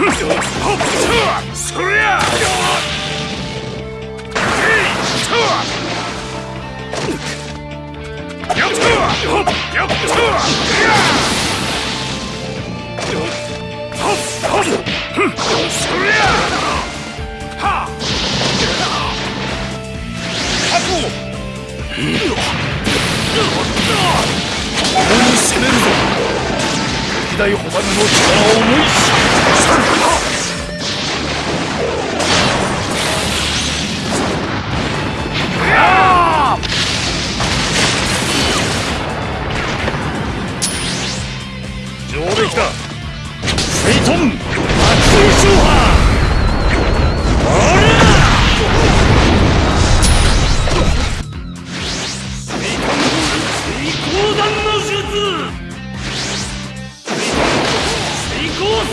そりゃやったやそりゃは共に攻めるぞ。歴代ホバルの力を思い上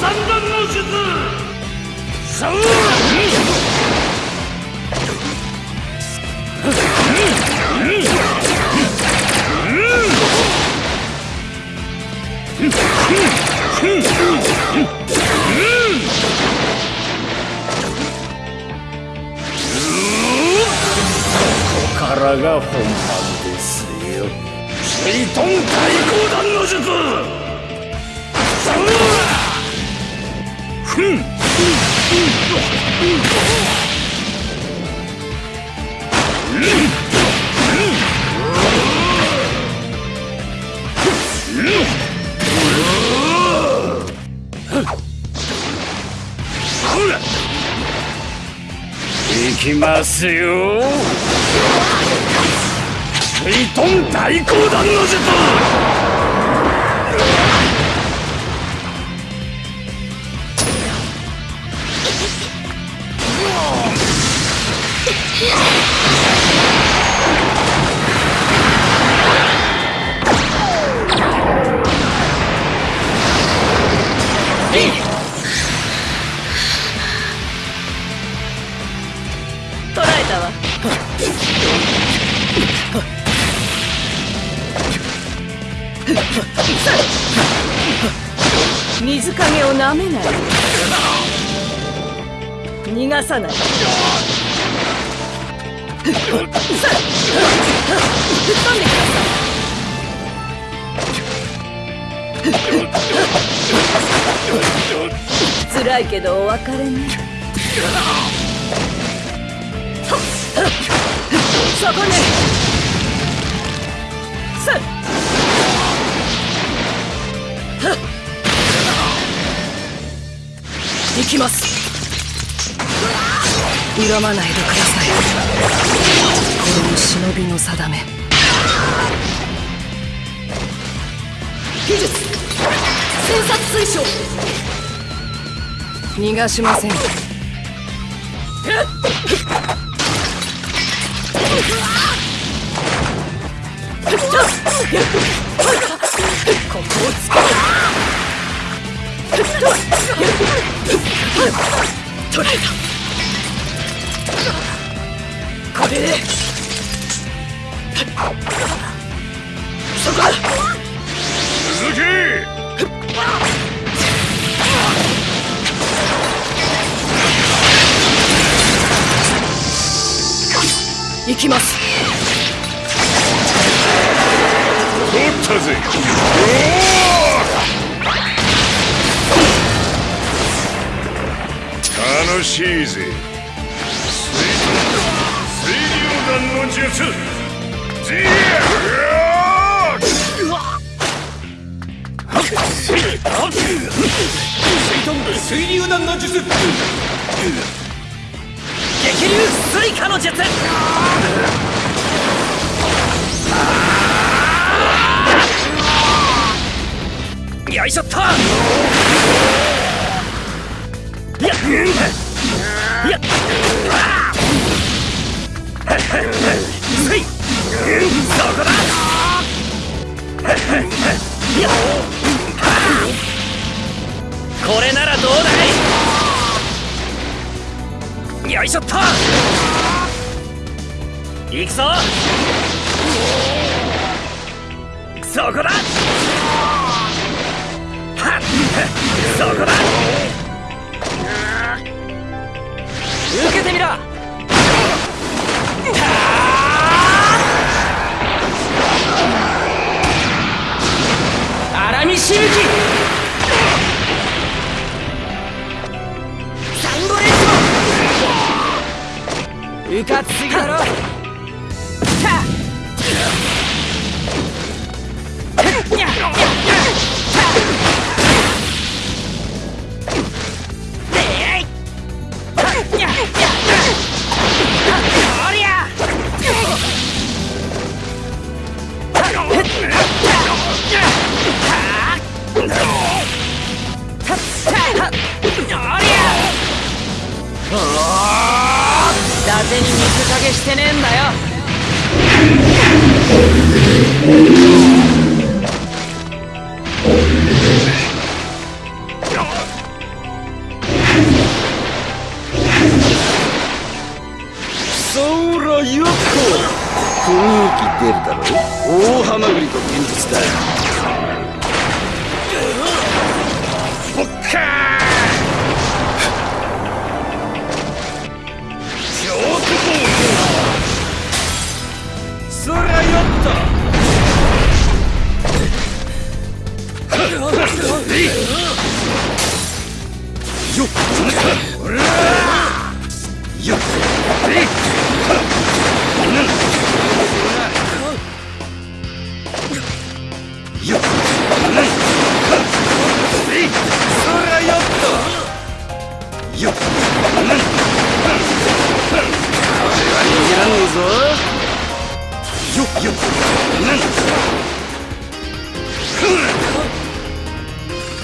三段の術。さからが本番ですよ。シェイトン対抗弾の術きますよ。水遁大光弾の術逃がさない。吹っ飛んでください辛いけどお別れねそこねさ行きます恨まないでください。これも忍びの定め。技術。戦殺推奨逃がしません。コンボをつけ。取られた行きます。取ったぜ。楽しいぜ。弾の術。ジー水流弾の術激流スイカの術。よいしょっと。やっ。やっ。こだ。これならどうだ。よいしょっと行くぞ。そこだ。はっ。そこだ。受けてみろ。荒見しぶうかつすぎだろ。に水かけしてねえんだよ。そらよっと雰囲気出るだろ大ハマグリと現実だ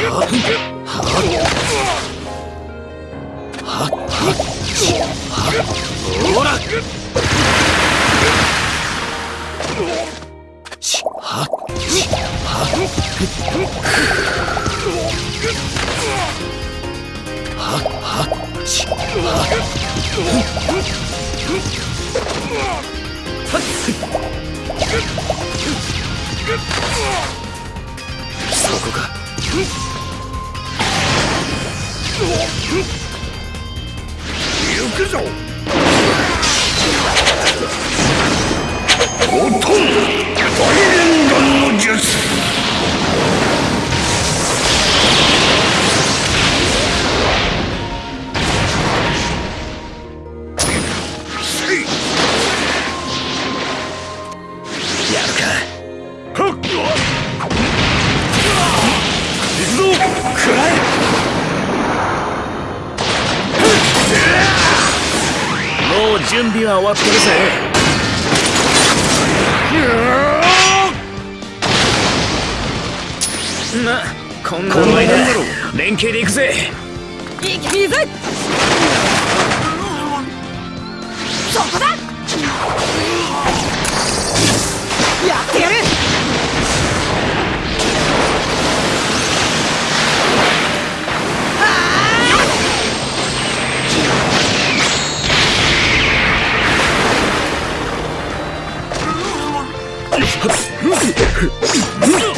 そこか。準備は終わってるぜ。まこんな連携で行くぜ。いけ水。そこだ Hum.